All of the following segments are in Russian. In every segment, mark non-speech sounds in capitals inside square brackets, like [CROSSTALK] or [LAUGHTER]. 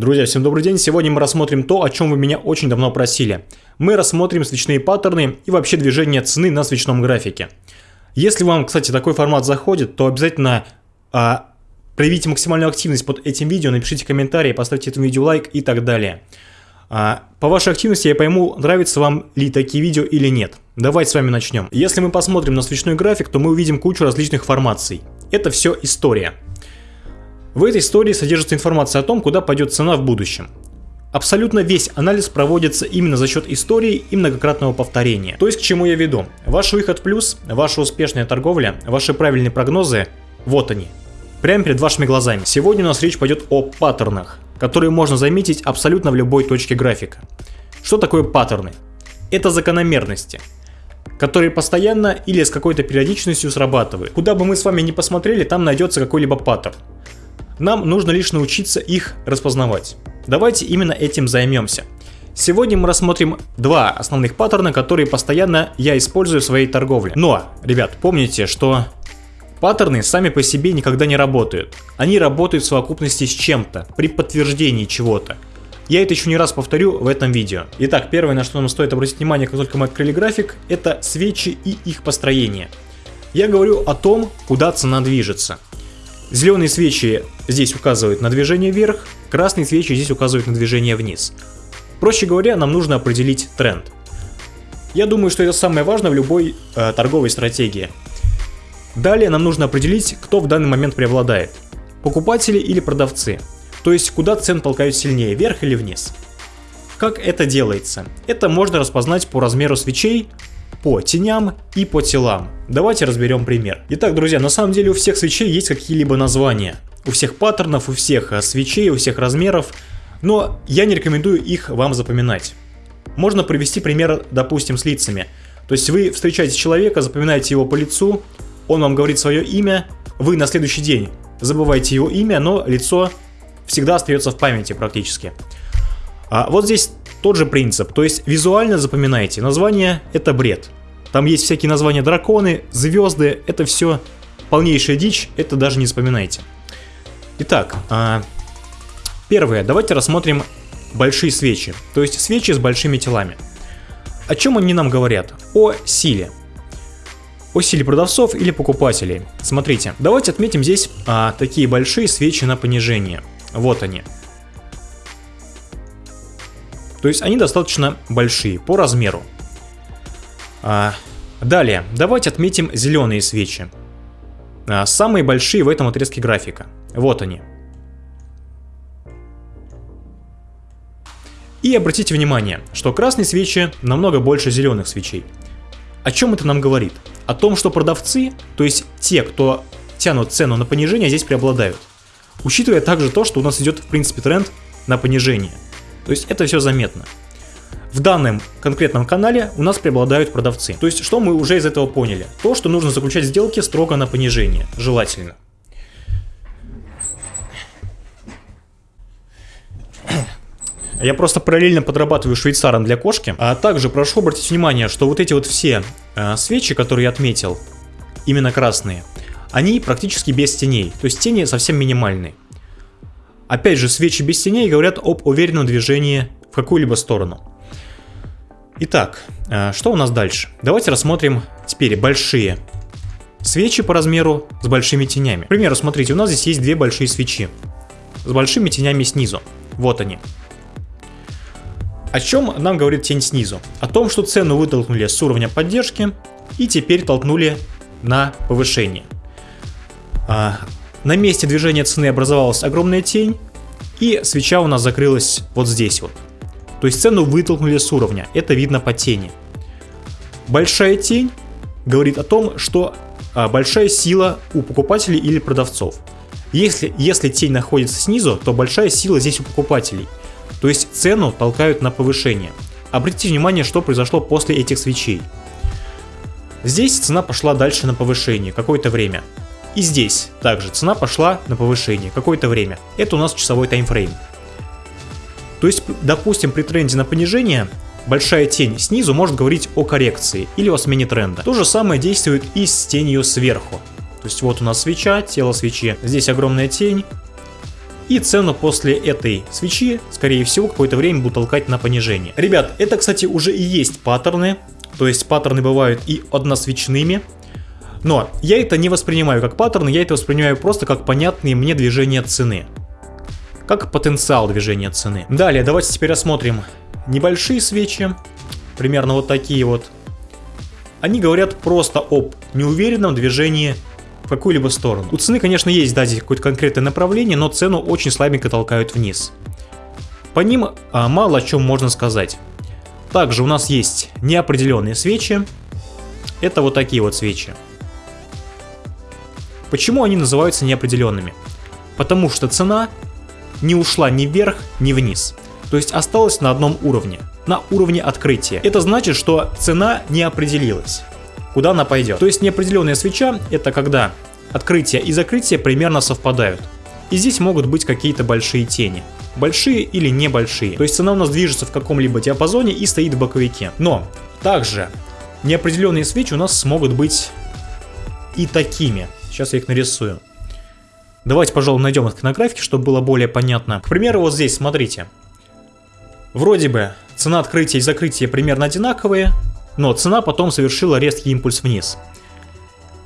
Друзья, всем добрый день! Сегодня мы рассмотрим то, о чем вы меня очень давно просили. Мы рассмотрим свечные паттерны и вообще движение цены на свечном графике. Если вам, кстати, такой формат заходит, то обязательно а, проявите максимальную активность под этим видео, напишите комментарий, поставьте этому видео лайк и так далее. А, по вашей активности я пойму, нравятся вам ли такие видео или нет. Давайте с вами начнем. Если мы посмотрим на свечной график, то мы увидим кучу различных формаций. Это все история. В этой истории содержится информация о том, куда пойдет цена в будущем. Абсолютно весь анализ проводится именно за счет истории и многократного повторения. То есть к чему я веду? Ваш выход плюс, ваша успешная торговля, ваши правильные прогнозы, вот они. Прямо перед вашими глазами. Сегодня у нас речь пойдет о паттернах, которые можно заметить абсолютно в любой точке графика. Что такое паттерны? Это закономерности, которые постоянно или с какой-то периодичностью срабатывают. Куда бы мы с вами ни посмотрели, там найдется какой-либо паттерн. Нам нужно лишь научиться их распознавать. Давайте именно этим займемся. Сегодня мы рассмотрим два основных паттерна, которые постоянно я использую в своей торговле. Но, ребят, помните, что паттерны сами по себе никогда не работают. Они работают в совокупности с чем-то, при подтверждении чего-то. Я это еще не раз повторю в этом видео. Итак, первое, на что нам стоит обратить внимание, как только мы открыли график, это свечи и их построение. Я говорю о том, куда цена движется. Зеленые свечи здесь указывают на движение вверх, красные свечи здесь указывают на движение вниз. Проще говоря, нам нужно определить тренд. Я думаю, что это самое важное в любой э, торговой стратегии. Далее нам нужно определить, кто в данный момент преобладает. Покупатели или продавцы. То есть, куда цен толкают сильнее, вверх или вниз. Как это делается? Это можно распознать по размеру свечей, по теням и по телам. Давайте разберем пример. Итак, друзья, на самом деле у всех свечей есть какие-либо названия. У всех паттернов, у всех э, свечей, у всех размеров. Но я не рекомендую их вам запоминать. Можно привести пример, допустим, с лицами. То есть вы встречаете человека, запоминаете его по лицу, он вам говорит свое имя, вы на следующий день забываете его имя, но лицо всегда остается в памяти практически. А вот здесь тот же принцип, то есть визуально запоминайте, название это бред. Там есть всякие названия драконы, звезды, это все полнейшая дичь, это даже не вспоминайте. Итак, а, первое, давайте рассмотрим большие свечи, то есть свечи с большими телами. О чем они нам говорят? О силе. О силе продавцов или покупателей. Смотрите, давайте отметим здесь а, такие большие свечи на понижение. Вот они. То есть они достаточно большие по размеру. А, далее, давайте отметим зеленые свечи. А, самые большие в этом отрезке графика. Вот они. И обратите внимание, что красные свечи намного больше зеленых свечей. О чем это нам говорит? О том, что продавцы, то есть те, кто тянут цену на понижение, здесь преобладают. Учитывая также то, что у нас идет в принципе тренд на понижение – то есть это все заметно. В данном конкретном канале у нас преобладают продавцы. То есть что мы уже из этого поняли? То, что нужно заключать сделки строго на понижение, желательно. [CLEARS THROAT] Я просто параллельно подрабатываю швейцаром для кошки. А также прошу обратить внимание, что вот эти вот все э, свечи, которые я отметил, именно красные, они практически без теней. То есть тени совсем минимальные. Опять же, свечи без теней говорят об уверенном движении в какую-либо сторону. Итак, э, что у нас дальше? Давайте рассмотрим теперь большие свечи по размеру с большими тенями. К примеру, смотрите, у нас здесь есть две большие свечи с большими тенями снизу. Вот они. О чем нам говорит тень снизу? О том, что цену вытолкнули с уровня поддержки и теперь толкнули на повышение. На месте движения цены образовалась огромная тень, и свеча у нас закрылась вот здесь вот. То есть цену вытолкнули с уровня, это видно по тени. Большая тень говорит о том, что а, большая сила у покупателей или продавцов. Если, если тень находится снизу, то большая сила здесь у покупателей. То есть цену толкают на повышение. Обратите внимание, что произошло после этих свечей. Здесь цена пошла дальше на повышение какое-то время. И здесь также цена пошла на повышение какое-то время. Это у нас часовой таймфрейм. То есть, допустим, при тренде на понижение большая тень снизу может говорить о коррекции или о смене тренда. То же самое действует и с тенью сверху. То есть вот у нас свеча, тело свечи, здесь огромная тень, И цену после этой свечи, скорее всего, какое-то время буду толкать на понижение. Ребят, это, кстати, уже и есть паттерны. То есть паттерны бывают и односвечными. Но я это не воспринимаю как паттерны, я это воспринимаю просто как понятные мне движения цены. Как потенциал движения цены. Далее, давайте теперь рассмотрим небольшие свечи. Примерно вот такие вот. Они говорят просто об неуверенном движении в какую-либо сторону. У цены, конечно, есть да, здесь какое-то конкретное направление, но цену очень слабенько толкают вниз. По ним а, мало о чем можно сказать. Также у нас есть неопределенные свечи. Это вот такие вот свечи. Почему они называются неопределенными? Потому что цена не ушла ни вверх, ни вниз. То есть осталась на одном уровне, на уровне открытия. Это значит, что цена не определилась куда она пойдет. То есть неопределенная свеча это когда открытие и закрытие примерно совпадают. И здесь могут быть какие-то большие тени. Большие или небольшие. То есть цена у нас движется в каком-либо диапазоне и стоит в боковике. Но также неопределенные свечи у нас смогут быть и такими. Сейчас я их нарисую. Давайте, пожалуй, найдем их на графике, чтобы было более понятно. К примеру, вот здесь, смотрите. Вроде бы цена открытия и закрытия примерно одинаковые, но цена потом совершила резкий импульс вниз.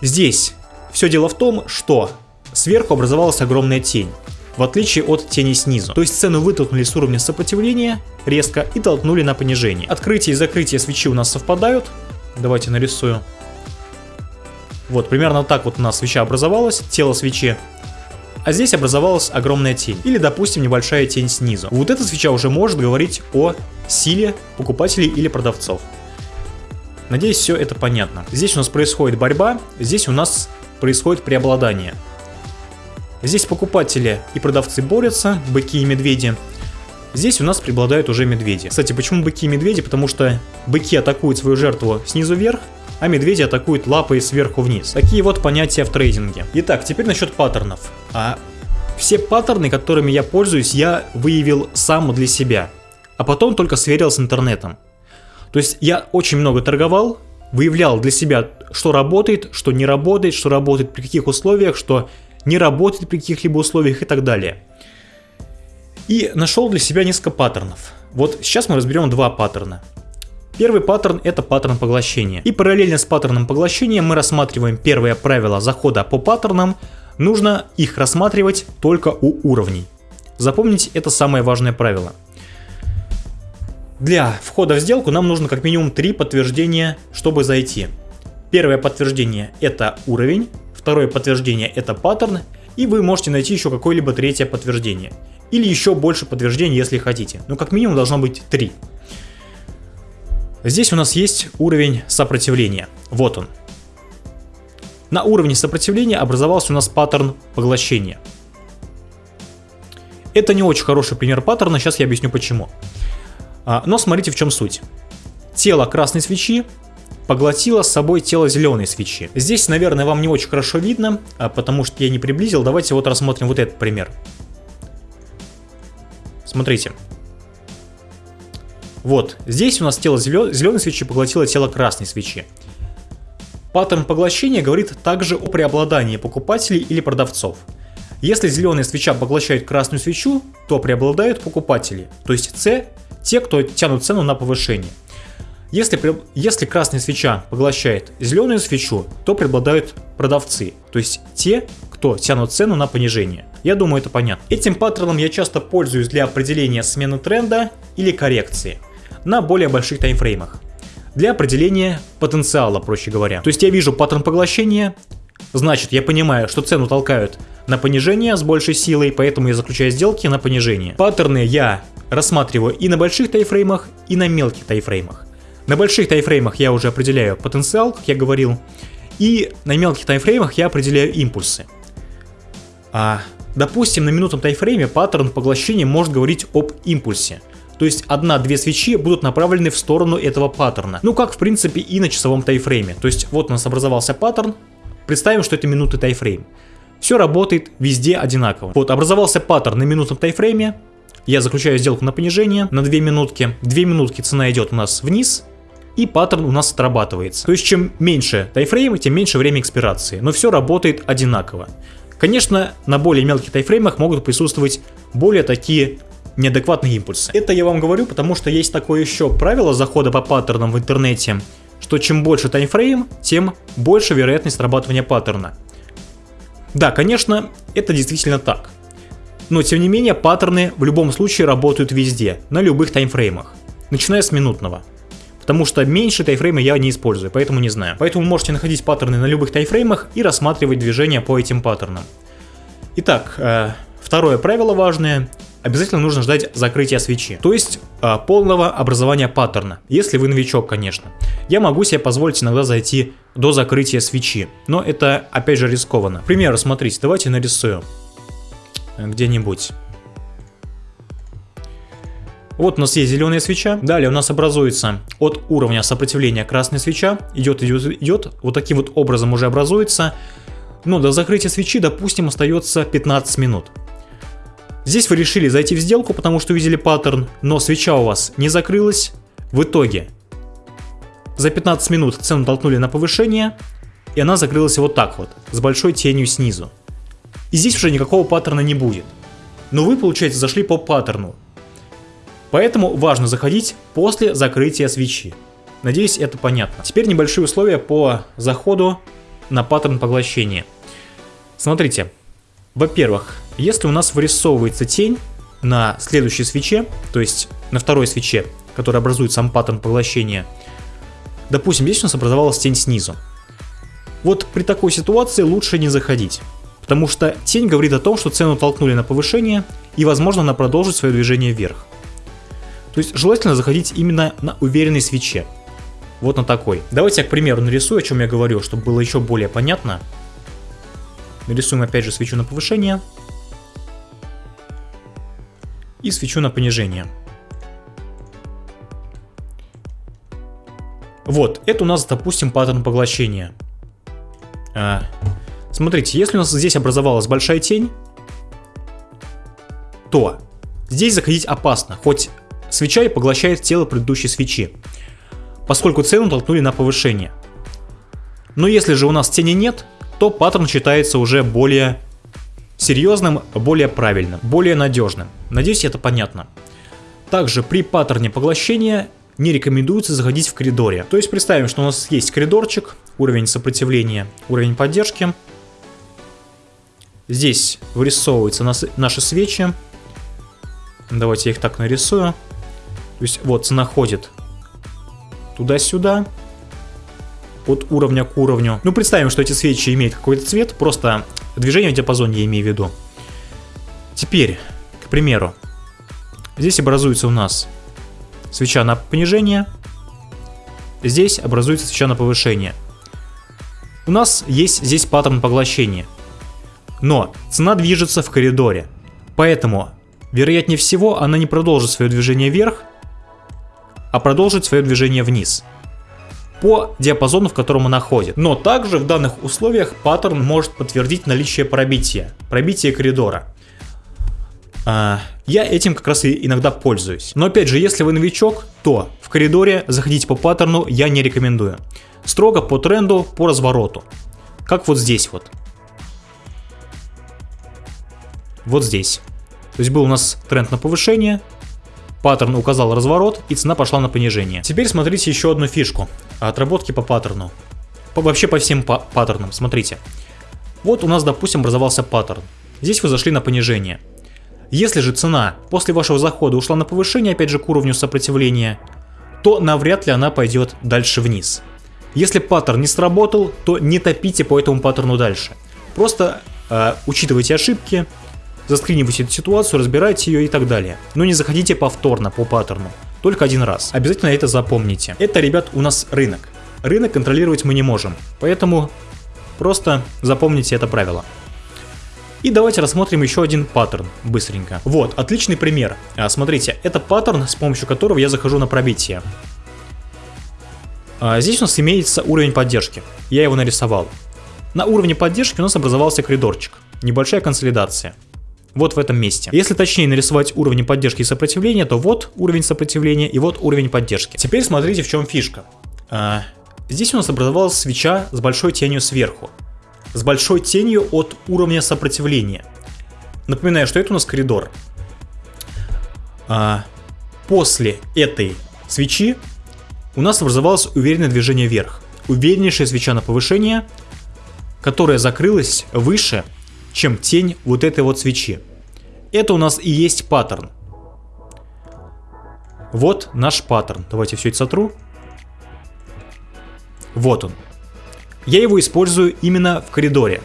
Здесь все дело в том, что сверху образовалась огромная тень, в отличие от тени снизу. То есть цену вытолкнули с уровня сопротивления резко и толкнули на понижение. Открытие и закрытие свечи у нас совпадают. Давайте нарисую. Вот, примерно так вот у нас свеча образовалась, тело свечи. А здесь образовалась огромная тень, или, допустим, небольшая тень снизу. Вот эта свеча уже может говорить о силе покупателей или продавцов. Надеюсь, все это понятно. Здесь у нас происходит борьба, здесь у нас происходит преобладание. Здесь покупатели и продавцы борются, быки и медведи. Здесь у нас преобладают уже медведи. Кстати, почему быки и медведи? Потому что быки атакуют свою жертву снизу вверх, а медведи атакуют лапой сверху вниз. Такие вот понятия в трейдинге. Итак, теперь насчет паттернов. А все паттерны, которыми я пользуюсь, я выявил сам для себя, а потом только сверил с интернетом. То есть я очень много торговал, выявлял для себя, что работает, что не работает, что работает при каких условиях, что не работает при каких-либо условиях и так далее. И нашел для себя несколько паттернов. Вот сейчас мы разберем два паттерна. Первый паттерн это паттерн поглощения. И параллельно с паттерном поглощения мы рассматриваем первое правило захода по паттернам. Нужно их рассматривать только у уровней. Запомните, это самое важное правило. Для входа в сделку нам нужно как минимум три подтверждения, чтобы зайти. Первое подтверждение это уровень, второе подтверждение это паттерн, и вы можете найти еще какое-либо третье подтверждение. Или еще больше подтверждений, если хотите. Но как минимум должно быть три. Здесь у нас есть уровень сопротивления. Вот он. На уровне сопротивления образовался у нас паттерн поглощения. Это не очень хороший пример паттерна, сейчас я объясню почему. А, но смотрите в чем суть. Тело красной свечи поглотило с собой тело зеленой свечи. Здесь, наверное, вам не очень хорошо видно, а, потому что я не приблизил. Давайте вот рассмотрим вот этот пример. Смотрите. Вот, здесь у нас тело зеленой свечи поглотило тело красной свечи. Паттерн поглощения говорит также о преобладании покупателей или продавцов. Если зеленая свеча поглощает красную свечу, то преобладают покупатели, то есть C те, кто тянут цену на повышение. Если, если красная свеча поглощает зеленую свечу, то преобладают продавцы, то есть те, кто тянут цену на понижение. Я думаю, это понятно. Этим паттерном я часто пользуюсь для определения смены тренда или коррекции на более больших таймфреймах. Для определения потенциала, проще говоря. То есть я вижу паттерн поглощения, значит я понимаю, что цену толкают на понижение с большей силой, поэтому я заключаю сделки на понижение. Паттерны я рассматриваю и на больших тайфреймах, и на мелких тайфреймах. На больших тайфреймах я уже определяю потенциал, как я говорил, и на мелких тайфреймах я определяю импульсы. А, допустим, на минутном тайфрейме паттерн поглощения может говорить об импульсе. То есть одна-две свечи будут направлены в сторону этого паттерна. Ну как в принципе и на часовом таймфрейме. То есть вот у нас образовался паттерн. Представим, что это минутный таймфрейм. Все работает везде одинаково. Вот образовался паттерн на минутном таймфрейме. Я заключаю сделку на понижение на 2 минутки. 2 минутки цена идет у нас вниз, и паттерн у нас отрабатывается. То есть чем меньше таймфрейма, тем меньше время экспирации. Но все работает одинаково. Конечно, на более мелких таймфреймах могут присутствовать более такие неадекватные импульсы. Это я вам говорю, потому что есть такое еще правило захода по паттернам в интернете, что чем больше таймфрейм, тем больше вероятность срабатывания паттерна. Да, конечно, это действительно так. Но тем не менее, паттерны в любом случае работают везде, на любых таймфреймах, начиная с минутного. Потому что меньше тайфрейма я не использую, поэтому не знаю. Поэтому можете находить паттерны на любых тайфреймах и рассматривать движения по этим паттернам. Итак, э, второе правило важное обязательно нужно ждать закрытия свечи, то есть а, полного образования паттерна, если вы новичок, конечно. Я могу себе позволить иногда зайти до закрытия свечи, но это опять же рискованно. К примеру, смотрите, давайте нарисую где-нибудь. Вот у нас есть зеленая свеча. Далее у нас образуется от уровня сопротивления красная свеча. Идет, идет, идет. Вот таким вот образом уже образуется. Но до закрытия свечи, допустим, остается 15 минут. Здесь вы решили зайти в сделку, потому что увидели паттерн, но свеча у вас не закрылась. В итоге за 15 минут цену толкнули на повышение, и она закрылась вот так вот, с большой тенью снизу. И здесь уже никакого паттерна не будет. Но вы, получается, зашли по паттерну. Поэтому важно заходить после закрытия свечи. Надеюсь, это понятно. Теперь небольшие условия по заходу на паттерн поглощения. Смотрите, во-первых, если у нас вырисовывается тень на следующей свече, то есть на второй свече, которая образует сам паттерн поглощения, допустим, здесь у нас образовалась тень снизу. Вот при такой ситуации лучше не заходить, потому что тень говорит о том, что цену толкнули на повышение и возможно она продолжит свое движение вверх. То есть желательно заходить именно на уверенной свече. Вот на такой. Давайте я, к примеру, нарисую, о чем я говорю, чтобы было еще более понятно. Нарисуем опять же свечу на повышение. И свечу на понижение. Вот, это у нас, допустим, паттерн поглощения. А, смотрите, если у нас здесь образовалась большая тень, то здесь заходить опасно, хоть свеча и поглощает тело предыдущей свечи, поскольку цену толкнули на повышение. Но если же у нас тени нет, то паттерн считается уже более серьезным, более правильным, более надежным. Надеюсь, это понятно. Также при паттерне поглощения не рекомендуется заходить в коридоре. То есть представим, что у нас есть коридорчик, уровень сопротивления, уровень поддержки. Здесь вырисовываются наши свечи. Давайте я их так нарисую. То есть вот цена ходит туда-сюда от уровня к уровню. Ну, представим, что эти свечи имеют какой-то цвет, просто движение в диапазоне я имею в виду. Теперь, к примеру, здесь образуется у нас свеча на понижение, здесь образуется свеча на повышение. У нас есть здесь паттерн поглощения, но цена движется в коридоре, поэтому, вероятнее всего, она не продолжит свое движение вверх, а продолжит свое движение вниз по диапазону, в котором она ходит. Но также в данных условиях паттерн может подтвердить наличие пробития, пробития коридора. А, я этим как раз и иногда пользуюсь. Но опять же, если вы новичок, то в коридоре заходить по паттерну я не рекомендую. Строго по тренду, по развороту. Как вот здесь вот. Вот здесь. То есть был у нас тренд на повышение, Паттерн указал разворот, и цена пошла на понижение. Теперь смотрите еще одну фишку. Отработки по паттерну. По, вообще по всем па паттернам, смотрите. Вот у нас, допустим, образовался паттерн. Здесь вы зашли на понижение. Если же цена после вашего захода ушла на повышение, опять же к уровню сопротивления, то навряд ли она пойдет дальше вниз. Если паттерн не сработал, то не топите по этому паттерну дальше. Просто э, учитывайте ошибки, заскринивайте эту ситуацию, разбирайте ее и так далее. Но не заходите повторно по паттерну, только один раз. Обязательно это запомните. Это, ребят, у нас рынок. Рынок контролировать мы не можем, поэтому просто запомните это правило. И давайте рассмотрим еще один паттерн быстренько. Вот, отличный пример. А, смотрите, это паттерн, с помощью которого я захожу на пробитие. А, здесь у нас имеется уровень поддержки. Я его нарисовал. На уровне поддержки у нас образовался коридорчик. Небольшая консолидация вот в этом месте. Если точнее нарисовать уровни поддержки и сопротивления, то вот уровень сопротивления и вот уровень поддержки. Теперь смотрите в чем фишка. А, здесь у нас образовалась свеча с большой тенью сверху. с большой тенью от уровня сопротивления. Напоминаю, что это у нас коридор. А, после этой свечи у нас образовалось уверенное движение вверх. Увереннейшая свеча на повышение, которая закрылась выше, чем тень вот этой вот свечи. Это у нас и есть паттерн. Вот наш паттерн. Давайте все это сотру. Вот он. Я его использую именно в коридоре.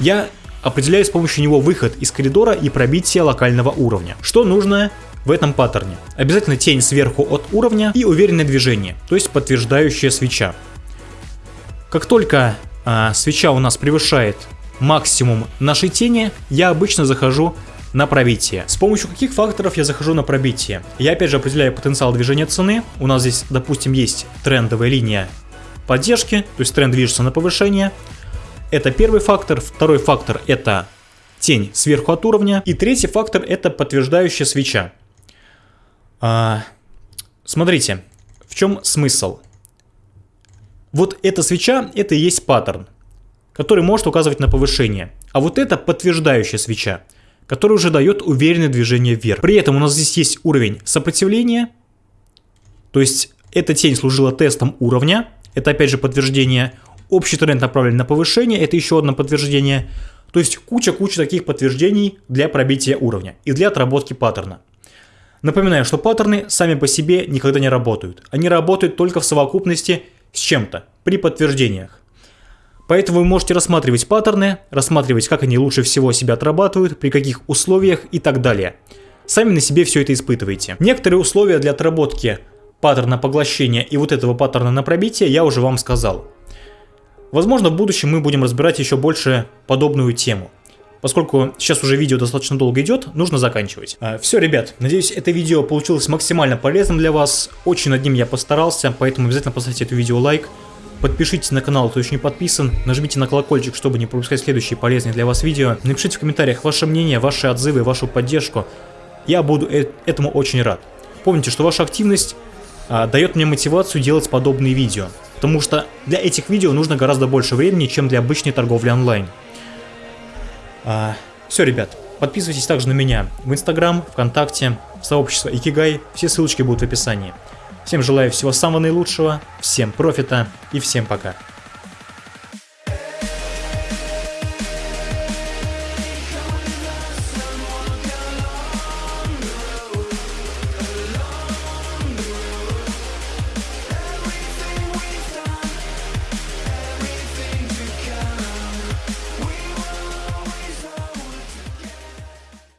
Я определяю с помощью него выход из коридора и пробитие локального уровня. Что нужно в этом паттерне? Обязательно тень сверху от уровня и уверенное движение, то есть подтверждающая свеча. Как только а, свеча у нас превышает максимум нашей тени, я обычно захожу на пробитие. С помощью каких факторов я захожу на пробитие? Я опять же определяю потенциал движения цены. У нас здесь, допустим, есть трендовая линия поддержки, то есть тренд движется на повышение. Это первый фактор. Второй фактор это тень сверху от уровня. И третий фактор это подтверждающая свеча. А, смотрите, в чем смысл? Вот эта свеча, это и есть паттерн, который может указывать на повышение. А вот это подтверждающая свеча, которая уже дает уверенное движение вверх. При этом у нас здесь есть уровень сопротивления, то есть эта тень служила тестом уровня, это опять же подтверждение. Общий тренд направлен на повышение, это еще одно подтверждение. То есть куча-куча таких подтверждений для пробития уровня и для отработки паттерна. Напоминаю, что паттерны сами по себе никогда не работают. Они работают только в совокупности с чем-то, при подтверждениях. Поэтому вы можете рассматривать паттерны, рассматривать, как они лучше всего себя отрабатывают, при каких условиях и так далее. Сами на себе все это испытываете. Некоторые условия для отработки паттерна поглощения и вот этого паттерна на пробитие я уже вам сказал. Возможно, в будущем мы будем разбирать еще больше подобную тему. Поскольку сейчас уже видео достаточно долго идет, нужно заканчивать. А, все, ребят, надеюсь, это видео получилось максимально полезным для вас. Очень над ним я постарался, поэтому обязательно поставьте это видео лайк. Подпишитесь на канал, кто еще не подписан, нажмите на колокольчик, чтобы не пропускать следующие полезные для вас видео. Напишите в комментариях ваше мнение, ваши отзывы, вашу поддержку. Я буду э этому очень рад. Помните, что ваша активность а, дает мне мотивацию делать подобные видео. Потому что для этих видео нужно гораздо больше времени, чем для обычной торговли онлайн. А, все, ребят, подписывайтесь также на меня в Инстаграм, ВКонтакте, в сообщество Икигай, все ссылочки будут в описании. Всем желаю всего самого наилучшего, всем профита и всем пока.